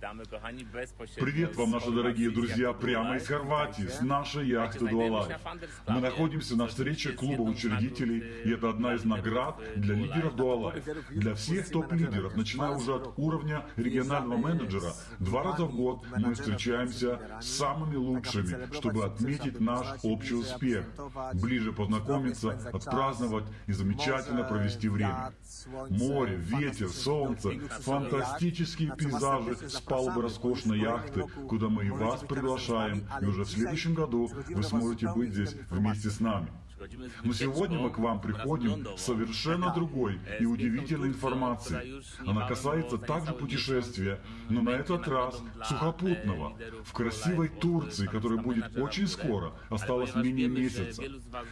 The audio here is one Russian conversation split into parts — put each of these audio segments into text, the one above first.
Привет вам, наши дорогие друзья, прямо из Хорватии, с нашей яхты Дуалайф. Мы находимся на встрече клуба учредителей, и это одна из наград для лидеров Дуалайф. Для всех топ-лидеров, начиная уже от уровня регионального менеджера, два раза в год мы встречаемся с самыми лучшими, чтобы отметить наш общий успех, ближе познакомиться, отпраздновать и замечательно провести время. Море, ветер, солнце, фантастические пейзажи с палубы роскошной яхты, куда мы и вас приглашаем, и уже в следующем году вы сможете быть здесь вместе с нами. Но сегодня мы к вам приходим с совершенно другой и удивительной информацией. Она касается также путешествия, но на этот раз сухопутного, в красивой Турции, которая будет очень скоро, осталось менее месяца.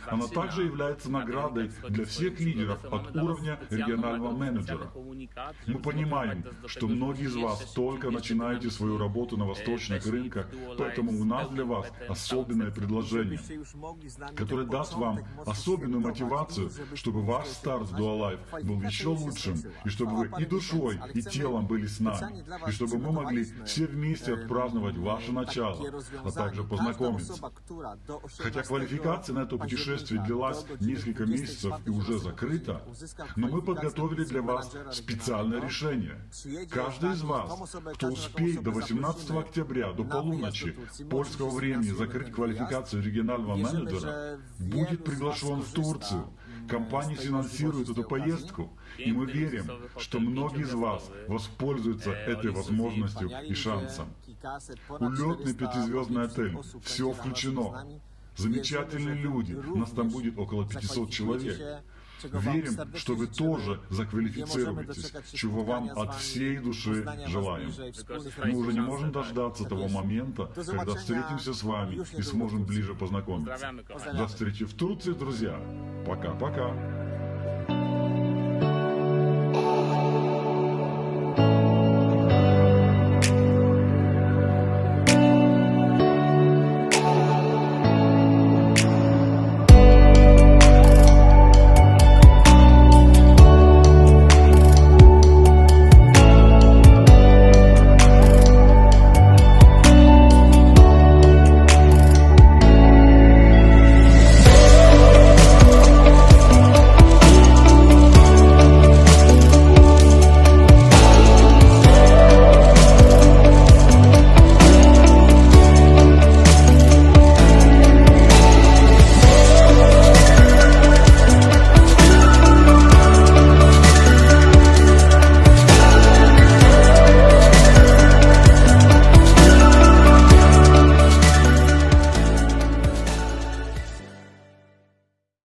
Она также является наградой для всех лидеров от уровня регионального менеджера. Мы понимаем, что многие из вас только начинаете свою работу на восточных рынках, поэтому у нас для вас особенное предложение, которое даст вам особенную мотивацию, чтобы ваш старт в Dualife был еще лучшим, и чтобы вы и душой, и телом были с нами, и чтобы мы могли все вместе отпраздновать ваше начало, а также познакомиться. Хотя квалификация на это путешествие длилась несколько месяцев и уже закрыта, но мы подготовили для вас специальное решение. Каждый из вас, кто успеет до 18 октября, до полуночи польского времени закрыть квалификацию регионального менеджера, будет приглашен в Турцию. Компания финансирует эту поездку, и мы верим, что многие из вас воспользуются этой возможностью и шансом. Улетный пятизвездный отель, все включено. Замечательные люди, нас там будет около 500 человек. Верим, что вы тоже заквалифицируетесь, чего вам от всей души желаем. Мы уже не можем дождаться того момента, когда встретимся с вами и сможем ближе познакомиться. До встречи в Турции, друзья. Пока-пока.